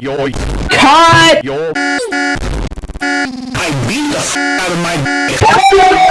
Yo, Cut! yo. Beat the f out of my